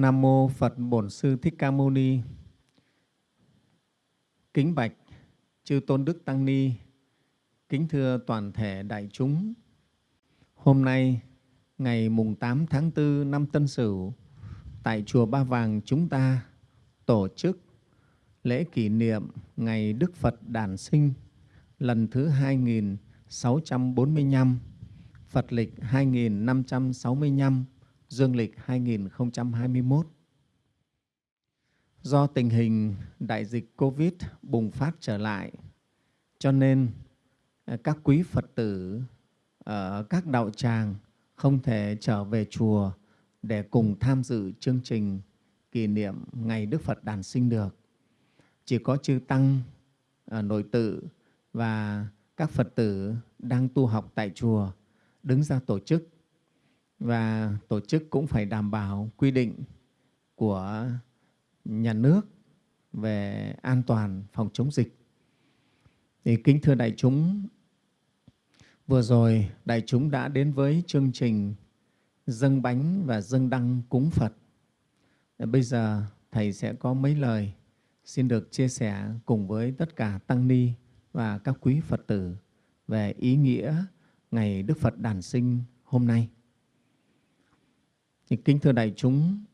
Nam mô Phật Bổn Sư Thích Ca Mâu Ni. Kính bạch chư tôn đức tăng ni, kính thưa toàn thể đại chúng. Hôm nay ngày mùng 8 tháng 4 năm Tân Sửu tại chùa Ba Vàng chúng ta tổ chức lễ kỷ niệm ngày Đức Phật đản sinh lần thứ 2645, Phật lịch 2565, Dương lịch 2021. Do tình hình đại dịch Covid bùng phát trở lại, cho nên ờ, các quý Phật tử ở các đạo tràng không thể trở về chùa để cùng tham dự chương trình kỷ niệm Ngày Đức Phật đản sinh được. Chỉ có chư Tăng ờ, nội tự và các Phật tử đang tu học tại chùa đứng ra tổ chức và tổ chức cũng phải đảm bảo quy định của nhà nước về an toàn phòng chống dịch. Thì kính thưa đại chúng, vừa rồi đại chúng đã đến với chương trình dâng bánh và dâng đăng cúng Phật. Bây giờ Thầy sẽ có mấy lời xin được chia sẻ cùng với tất cả Tăng Ni và các quý Phật tử về ý nghĩa Ngày Đức Phật đản sinh hôm nay. Thì kính thưa đại chúng,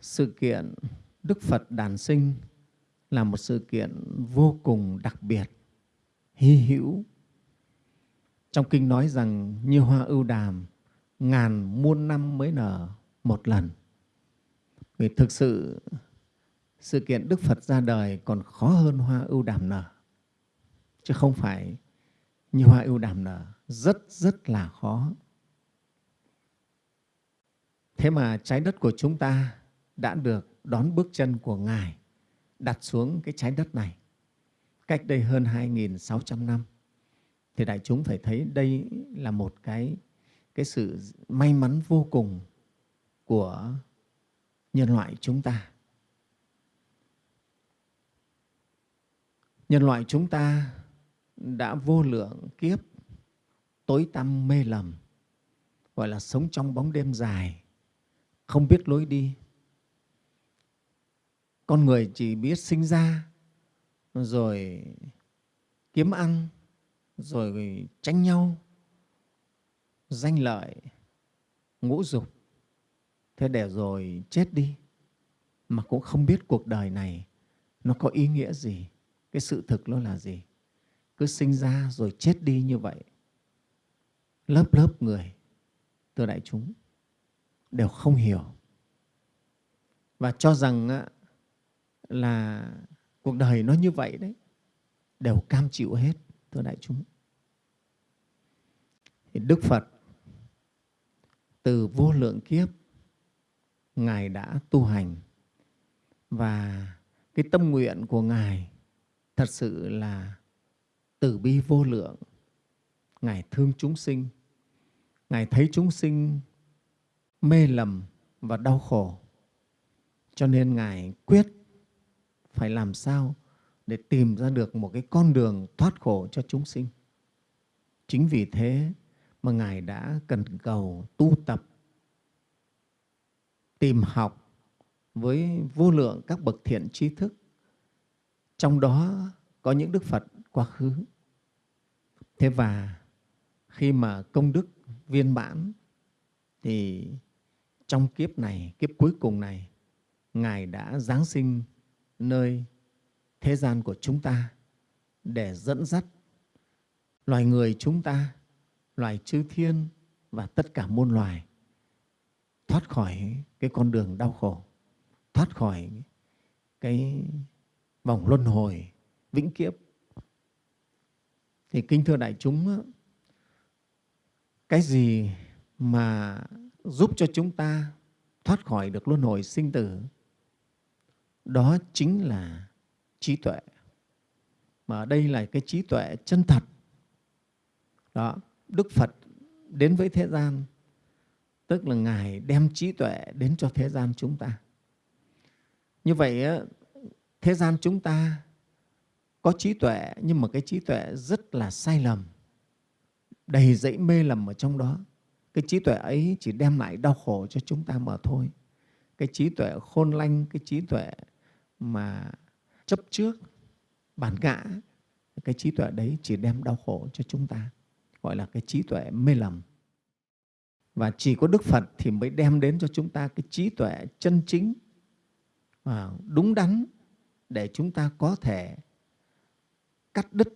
sự kiện Đức Phật đản sinh là một sự kiện vô cùng đặc biệt, hy hữu. Trong kinh nói rằng như hoa ưu đàm, ngàn muôn năm mới nở một lần. Vì thực sự sự kiện Đức Phật ra đời còn khó hơn hoa ưu đàm nở, chứ không phải như hoa ưu đàm nở, rất rất là khó. Thế mà trái đất của chúng ta đã được đón bước chân của Ngài đặt xuống cái trái đất này cách đây hơn 2.600 năm. Thì đại chúng phải thấy đây là một cái, cái sự may mắn vô cùng của nhân loại chúng ta. Nhân loại chúng ta đã vô lượng kiếp tối tăm mê lầm, gọi là sống trong bóng đêm dài, không biết lối đi. Con người chỉ biết sinh ra, rồi kiếm ăn, rồi tranh nhau, danh lợi, ngũ dục. Thế để rồi chết đi, mà cũng không biết cuộc đời này nó có ý nghĩa gì, cái sự thực nó là gì. Cứ sinh ra rồi chết đi như vậy. Lớp lớp người, từ đại chúng, đều không hiểu. Và cho rằng là cuộc đời nó như vậy đấy, đều cam chịu hết, thưa đại chúng. Thì đức phật, từ vô lượng kiếp, ngài đã tu hành. Và cái tâm nguyện của ngài thật sự là từ bi vô lượng. Ngài thương chúng sinh. Ngài thấy chúng sinh mê lầm và đau khổ. Cho nên Ngài quyết phải làm sao để tìm ra được một cái con đường thoát khổ cho chúng sinh. Chính vì thế mà Ngài đã cần cầu tu tập, tìm học với vô lượng các bậc thiện trí thức. Trong đó có những Đức Phật quá khứ. Thế và khi mà công đức viên mãn thì trong kiếp này, kiếp cuối cùng này, Ngài đã Giáng sinh nơi thế gian của chúng ta để dẫn dắt loài người chúng ta, loài chư thiên và tất cả muôn loài thoát khỏi cái con đường đau khổ, thoát khỏi cái vòng luân hồi vĩnh kiếp. Thì kính thưa đại chúng, cái gì mà giúp cho chúng ta thoát khỏi được luân hồi sinh tử. Đó chính là trí tuệ. Mà ở đây là cái trí tuệ chân thật. Đó, đức phật đến với thế gian, tức là ngài đem trí tuệ đến cho thế gian chúng ta. Như vậy thế gian chúng ta có trí tuệ, nhưng mà cái trí tuệ rất là sai lầm, đầy dẫy mê lầm ở trong đó cái trí tuệ ấy chỉ đem lại đau khổ cho chúng ta mà thôi. Cái trí tuệ khôn lanh, cái trí tuệ mà chấp trước, bản ngã, cái trí tuệ đấy chỉ đem đau khổ cho chúng ta, gọi là cái trí tuệ mê lầm. Và chỉ có đức phật thì mới đem đến cho chúng ta cái trí tuệ chân chính và đúng đắn để chúng ta có thể cắt đứt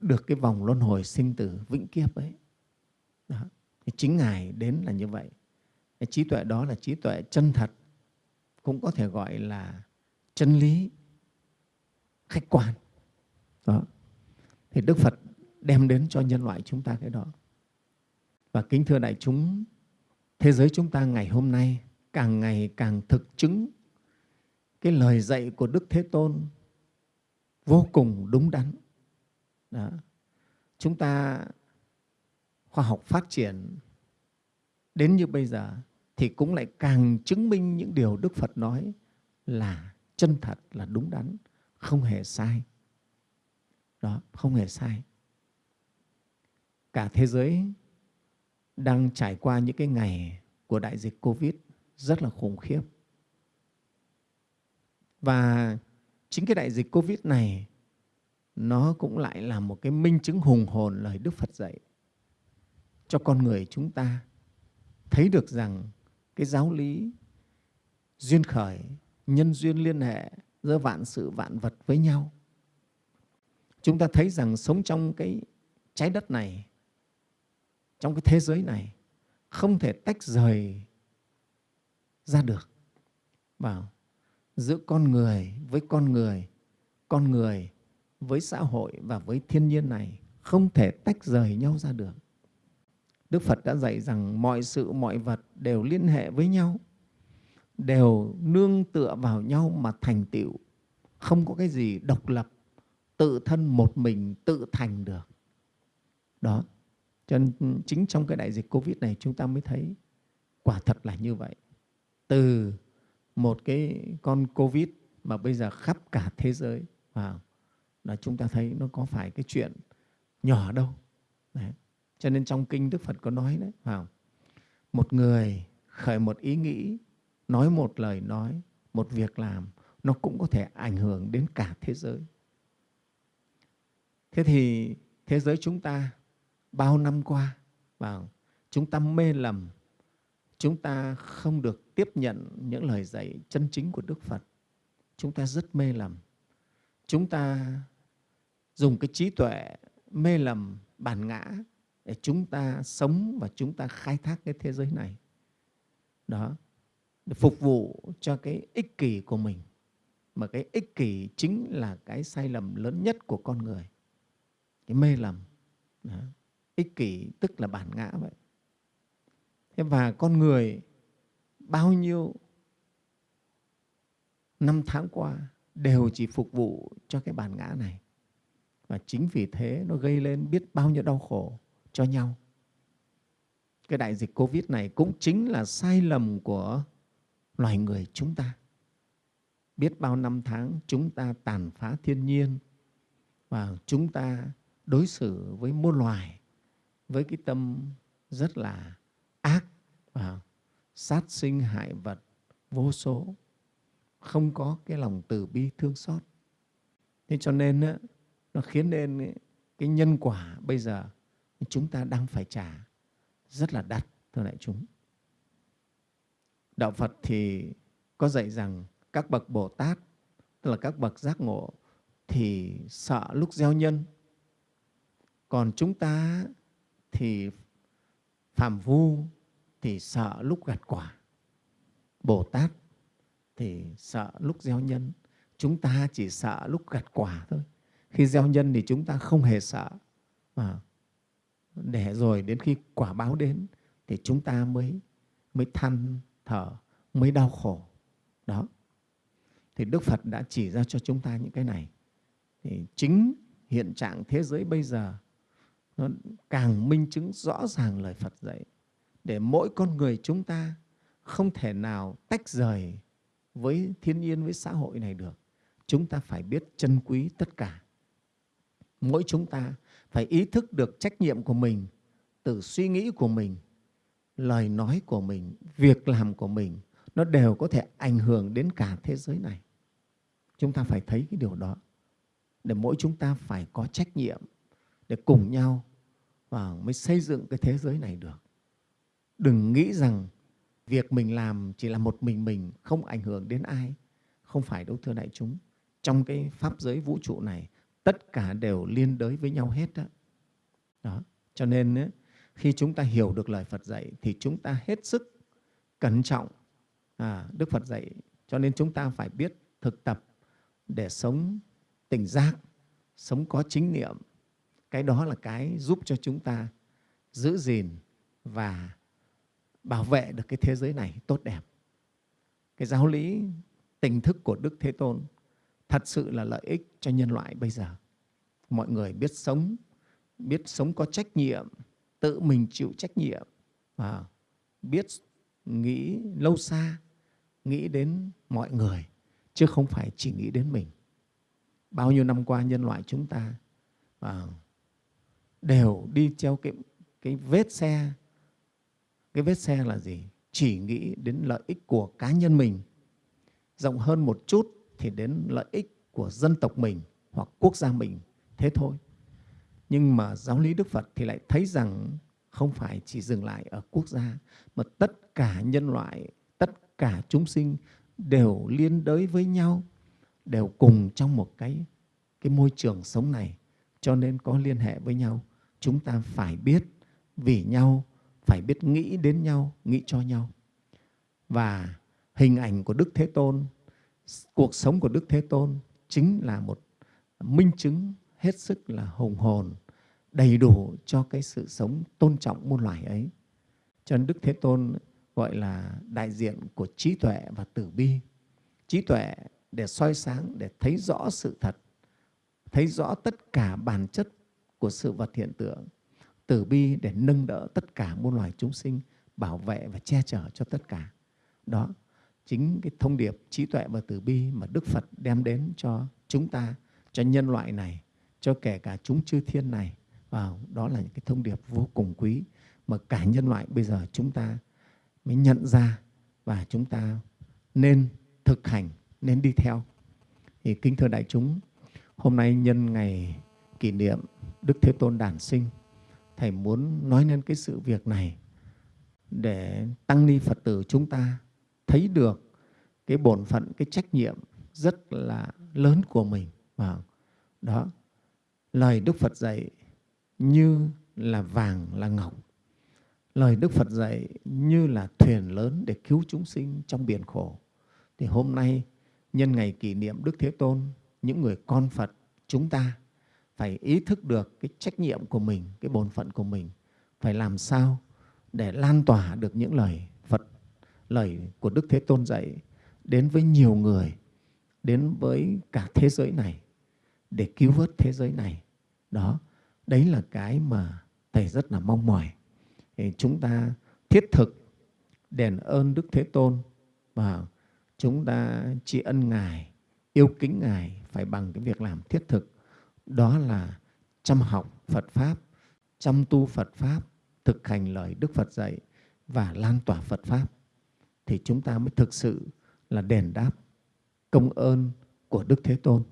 được cái vòng luân hồi sinh tử vĩnh kiếp ấy. Đó. Thì chính ngài đến là như vậy. Cái trí tuệ đó là trí tuệ chân thật, cũng có thể gọi là chân lý, khách quan. Đó. Thì đức phật đem đến cho nhân loại chúng ta cái đó. Và kính thưa đại chúng, thế giới chúng ta ngày hôm nay càng ngày càng thực chứng cái lời dạy của đức thế tôn vô cùng đúng đắn. Đó. chúng ta khoa học phát triển đến như bây giờ thì cũng lại càng chứng minh những điều đức phật nói là chân thật, là đúng đắn, không hề sai. Đó, không hề sai. Cả thế giới đang trải qua những cái ngày của đại dịch covid rất là khủng khiếp. Và chính cái đại dịch covid này, nó cũng lại là một cái minh chứng hùng hồn lời đức phật dạy cho con người chúng ta thấy được rằng cái giáo lý duyên khởi, nhân duyên liên hệ giữa vạn sự vạn vật với nhau. Chúng ta thấy rằng sống trong cái trái đất này, trong cái thế giới này, không thể tách rời ra được. Vào giữa con người với con người con người với xã hội và với thiên nhiên này không thể tách rời nhau ra được đức phật đã dạy rằng mọi sự, mọi vật đều liên hệ với nhau, đều nương tựa vào nhau mà thành tựu. Không có cái gì độc lập, tự thân một mình tự thành được. Đó. Cho nên chính trong cái đại dịch covid này chúng ta mới thấy quả thật là như vậy. Từ một cái con covid mà bây giờ khắp cả thế giới, vào, là chúng ta thấy nó có phải cái chuyện nhỏ đâu. Đấy cho nên trong kinh đức phật có nói đấy vào một người khởi một ý nghĩ, nói một lời nói, một việc làm, nó cũng có thể ảnh hưởng đến cả thế giới. Thế thì thế giới chúng ta bao năm qua vào chúng ta mê lầm, chúng ta không được tiếp nhận những lời dạy chân chính của đức phật. Chúng ta rất mê lầm. Chúng ta dùng cái trí tuệ mê lầm bản ngã để chúng ta sống và chúng ta khai thác cái thế giới này. Đó, để phục vụ cho cái ích kỷ của mình. Mà cái ích kỷ chính là cái sai lầm lớn nhất của con người. Cái mê lầm. Đó. ích kỷ tức là bản ngã vậy. Thế và con người bao nhiêu năm tháng qua đều chỉ phục vụ cho cái bản ngã này. Và chính vì thế nó gây lên biết bao nhiêu đau khổ cho nhau. Cái đại dịch covid này cũng chính là sai lầm của loài người chúng ta. Biết bao năm tháng chúng ta tàn phá thiên nhiên và chúng ta đối xử với muôn loài với cái tâm rất là ác và sát sinh hại vật vô số, không có cái lòng từ bi thương xót. Thế cho nên nó khiến nên cái nhân quả bây giờ chúng ta đang phải trả rất là đắt, thưa đại chúng. Đạo phật thì có dạy rằng các bậc bồ tát, tức là các bậc giác ngộ, thì sợ lúc gieo nhân. Còn chúng ta thì phàm vu thì sợ lúc gặt quả. Bồ tát thì sợ lúc gieo nhân. Chúng ta chỉ sợ lúc gặt quả thôi. Khi gieo nhân thì chúng ta không hề sợ. Mà để rồi đến khi quả báo đến thì chúng ta mới mới than thở, mới đau khổ. Đó. Thì đức phật đã chỉ ra cho chúng ta những cái này. Thì chính hiện trạng thế giới bây giờ, nó càng minh chứng rõ ràng lời phật dạy. Để mỗi con người chúng ta không thể nào tách rời với thiên nhiên, với xã hội này được. Chúng ta phải biết trân quý tất cả. Mỗi chúng ta phải ý thức được trách nhiệm của mình từ suy nghĩ của mình lời nói của mình việc làm của mình nó đều có thể ảnh hưởng đến cả thế giới này. Chúng ta phải thấy cái điều đó để mỗi chúng ta phải có trách nhiệm để cùng nhau và mới xây dựng cái thế giới này được. Đừng nghĩ rằng việc mình làm chỉ là một mình mình, không ảnh hưởng đến ai. Không phải đâu thưa đại chúng. Trong cái pháp giới vũ trụ này, tất cả đều liên đới với nhau hết đó. đó. Cho nên khi chúng ta hiểu được lời Phật dạy thì chúng ta hết sức cẩn trọng. À, Đức Phật dạy cho nên chúng ta phải biết thực tập để sống tỉnh giác, sống có chính niệm. Cái đó là cái giúp cho chúng ta giữ gìn và bảo vệ được cái thế giới này tốt đẹp. Cái giáo lý tình thức của Đức Thế Tôn thật sự là lợi ích cho nhân loại bây giờ. Mọi người biết sống, biết sống có trách nhiệm, tự mình chịu trách nhiệm, và biết nghĩ lâu xa, nghĩ đến mọi người, chứ không phải chỉ nghĩ đến mình. Bao nhiêu năm qua nhân loại chúng ta à, đều đi theo cái, cái vết xe. Cái vết xe là gì? Chỉ nghĩ đến lợi ích của cá nhân mình. Rộng hơn một chút thì đến lợi ích của dân tộc mình hoặc quốc gia mình. Thế thôi. Nhưng mà giáo lý Đức Phật thì lại thấy rằng không phải chỉ dừng lại ở quốc gia, mà tất cả nhân loại, tất cả chúng sinh đều liên đới với nhau, đều cùng trong một cái, cái môi trường sống này, cho nên có liên hệ với nhau. Chúng ta phải biết vì nhau, phải biết nghĩ đến nhau, nghĩ cho nhau. Và hình ảnh của Đức Thế Tôn, cuộc sống của Đức Thế Tôn chính là một minh chứng hết sức là hùng hồn, đầy đủ cho cái sự sống tôn trọng muôn loài ấy. Cho nên Đức Thế Tôn gọi là đại diện của trí tuệ và tử bi. Trí tuệ để soi sáng, để thấy rõ sự thật, thấy rõ tất cả bản chất của sự vật hiện tượng. Tử bi để nâng đỡ tất cả muôn loài chúng sinh, bảo vệ và che chở cho tất cả. Đó chính cái thông điệp trí tuệ và tử bi mà Đức Phật đem đến cho chúng ta, cho nhân loại này, cho kể cả chúng chư thiên này. Và đó là những cái thông điệp vô cùng quý mà cả nhân loại bây giờ chúng ta mới nhận ra và chúng ta nên thực hành, nên đi theo. Thì kính thưa đại chúng, hôm nay nhân ngày kỷ niệm Đức Thế Tôn đản sinh, Thầy muốn nói lên cái sự việc này để tăng ni Phật tử chúng ta thấy được cái bổn phận, cái trách nhiệm rất là lớn của mình. Và đó, lời Đức Phật dạy như là vàng, là ngọc. Lời Đức Phật dạy như là thuyền lớn để cứu chúng sinh trong biển khổ. Thì hôm nay, nhân ngày kỷ niệm Đức Thế Tôn, những người con Phật, chúng ta phải ý thức được cái trách nhiệm của mình, cái bổn phận của mình, phải làm sao để lan tỏa được những lời lời của Đức Thế Tôn dạy đến với nhiều người, đến với cả thế giới này, để cứu vớt thế giới này. Đó, đấy là cái mà Thầy rất là mong mỏi. Thì chúng ta thiết thực đền ơn Đức Thế Tôn và chúng ta tri ân Ngài, yêu kính Ngài phải bằng cái việc làm thiết thực. Đó là chăm học Phật Pháp, chăm tu Phật Pháp, thực hành lời Đức Phật dạy và lan tỏa Phật Pháp. Thì chúng ta mới thực sự là đền đáp công ơn của Đức Thế Tôn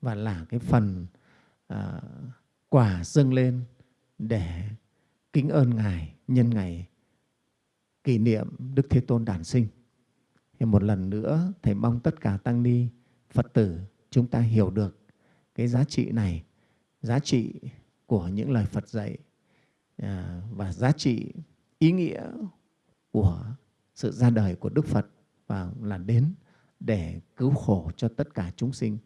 và là cái phần à, quả dâng lên để kính ơn Ngài nhân ngày kỷ niệm Đức Thế Tôn đản sinh. Thì một lần nữa, Thầy mong tất cả Tăng Ni, Phật tử chúng ta hiểu được cái giá trị này, giá trị của những lời Phật dạy à, và giá trị ý nghĩa của sự ra đời của Đức Phật và là đến để cứu khổ cho tất cả chúng sinh.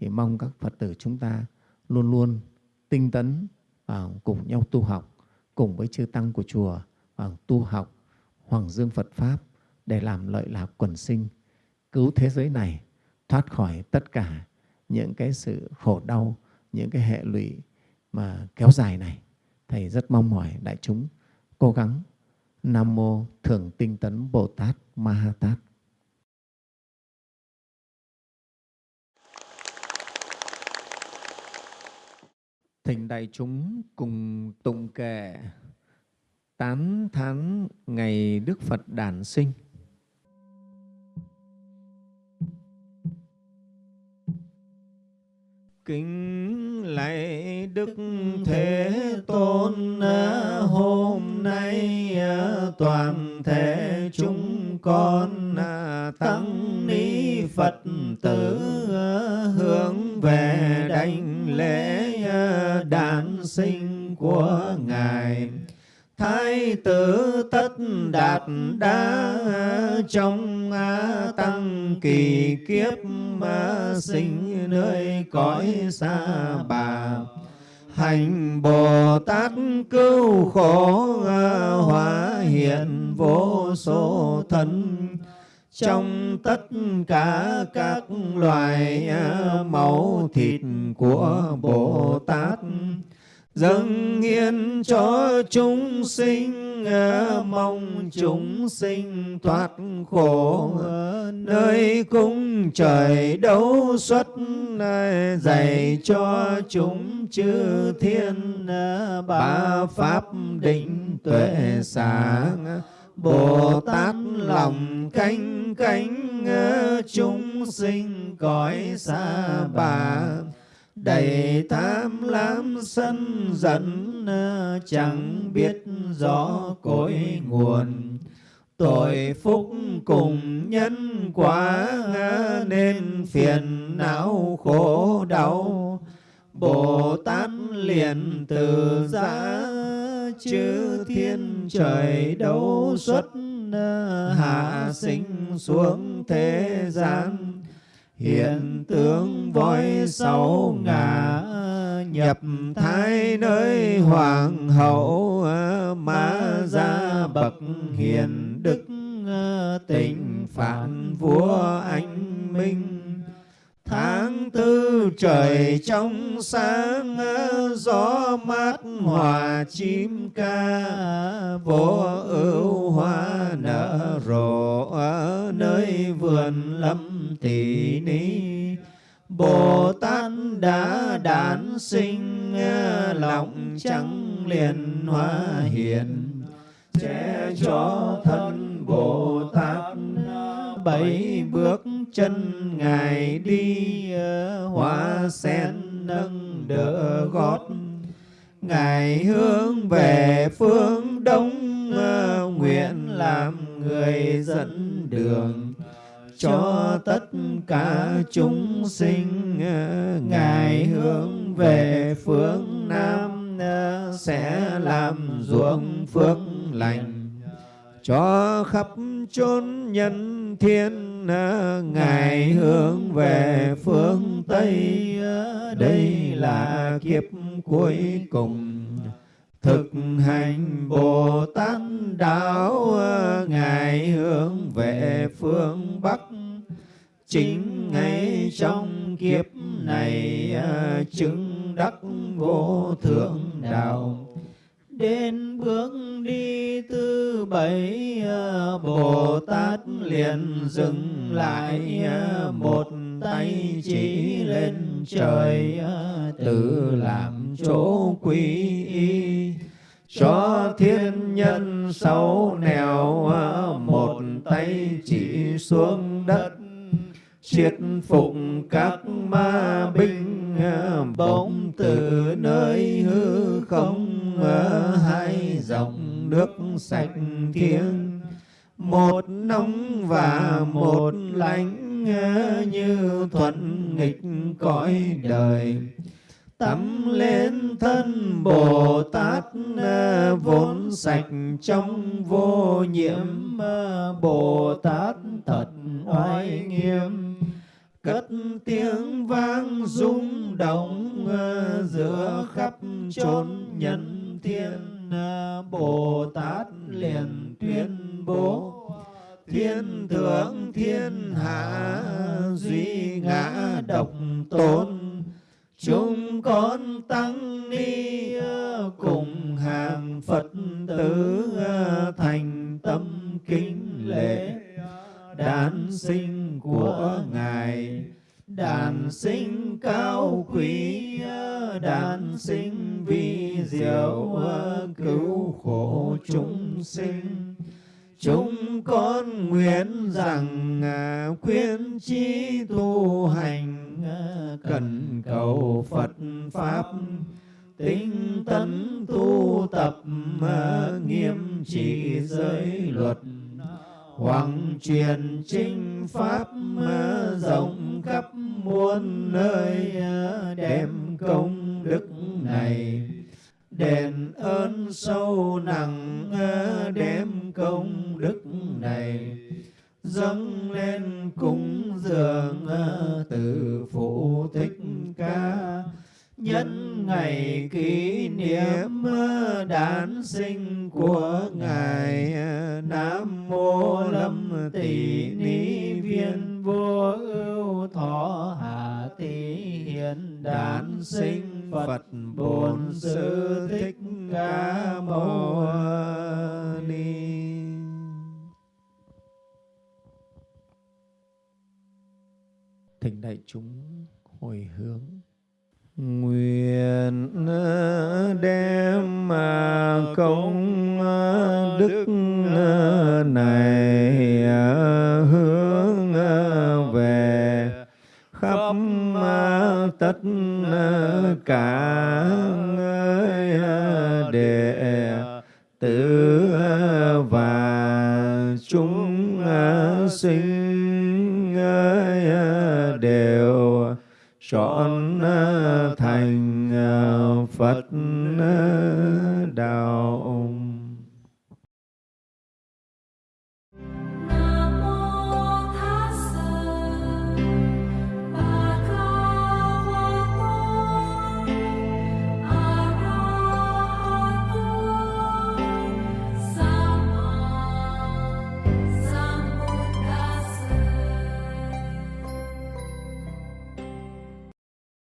Thì mong các Phật tử chúng ta luôn luôn tinh tấn và cùng nhau tu học, cùng với chư Tăng của chùa và tu học Hoàng Dương Phật Pháp để làm lợi lạc quần sinh, cứu thế giới này thoát khỏi tất cả những cái sự khổ đau, những cái hệ lụy mà kéo dài này. Thầy rất mong mỏi đại chúng cố gắng Nam Mô Thường Tinh Tấn Bồ Tát Ma Ha Tát. Thỉnh đại chúng cùng tụng kệ tán thán ngày Đức Phật đản sinh. Kính lạy đức thế tôn hôm nay toàn thể chúng con tăng ni phật tử hướng về đảnh lễ đản sinh của ngài thái tử tất đạt đa trong tăng kỳ kiếp mà sinh nơi cõi xa bà. Hành bồ tát cứu khổ hóa hiện vô số thân. Trong tất cả các loài máu thịt của bồ tát dâng hiến cho chúng sinh mong chúng sinh thoát khổ nơi cung trời đấu xuất dạy cho chúng chư thiên ba pháp định tuệ sáng. Bồ Tát lòng canh cánh chúng sinh cõi xa bà đầy tham lam sân giận chẳng biết rõ cội nguồn. Tội phúc cùng nhân quả nên phiền não khổ đau. Bồ tát liền từ giã, chư thiên trời đấu xuất hạ sinh xuống thế gian hiện tướng voi sáu ngà nhập thái nơi hoàng hậu, ma gia bậc hiền đức, tình phản vua anh minh tháng tư trời trong sáng ờ, gió mát hòa chim ca. Vô ưu hoa nở rộ ở nơi vườn lâm tỷ ni Bồ Tát đã đản sinh ờ, lòng trắng liền hoa hiền che cho thân Bồ Tát bảy bước chân ngài đi ờ, hoa sen nâng đỡ gót. Ngài hướng về phương đông ờ, nguyện làm người dẫn đường cho tất cả chúng sinh ờ. ngài hướng về phương nam sẽ làm ruộng phước lành cho khắp chốn nhân thiên ngài hướng về phương tây. Đây là kiếp cuối cùng. thực hành bồ tát đạo ngài hướng về phương bắc. Chính ngay trong kiếp này chứng đắc vô thượng đạo đến bước đi thứ bảy ờ, bồ tát liền dừng lại ờ, một tay chỉ lên trời ờ, tự làm chỗ quy y. Cho thiên nhân sáu nẻo một tay chỉ xuống đất triệt phục các ma binh bỗng từ nơi hư không hai dòng nước sạch thiêng. Một nóng và một lạnh như thuận nghịch cõi đời. Tắm lên thân Bồ Tát vốn sạch trong vô nhiễm. Bồ Tát thật oai nghiêm. Cất tiếng vang rung động giữa khắp chốn nhân thiên ờ, Bồ Tát liền tuyên bố, thiên thượng thiên hạ duy ngã độc tôn. Chúng con tăng ni ờ, cùng hàng phật tử ờ, thành tâm kính lễ. Đản sinh của ngài đản sinh cao quý đản sinh vi diệu, cứu khổ chúng sinh. Chúng con nguyện rằng, khuyên chi tu hành, cần cầu Phật Pháp. Tinh tấn tu tập, nghiêm trì giới luật hoàng truyền chính pháp rộng khắp muôn nơi, đem công đức này đền ơn sâu nặng, đem công đức này dâng lên cúng dường, từ phụ thích ca nhân ngày kỷ niệm đản sinh của ngài, nam mô lâm tỷ ni viên vô ưu thọ hạ tỷ hiền đản sinh phật bổn sư thích ca mâu ni. Thỉnh đại chúng hồi hướng nguyện ờ, đem ờ, công ờ, đức này hướng về khắp tất cả đệ tử và chúng sinh đều chọn thành Phật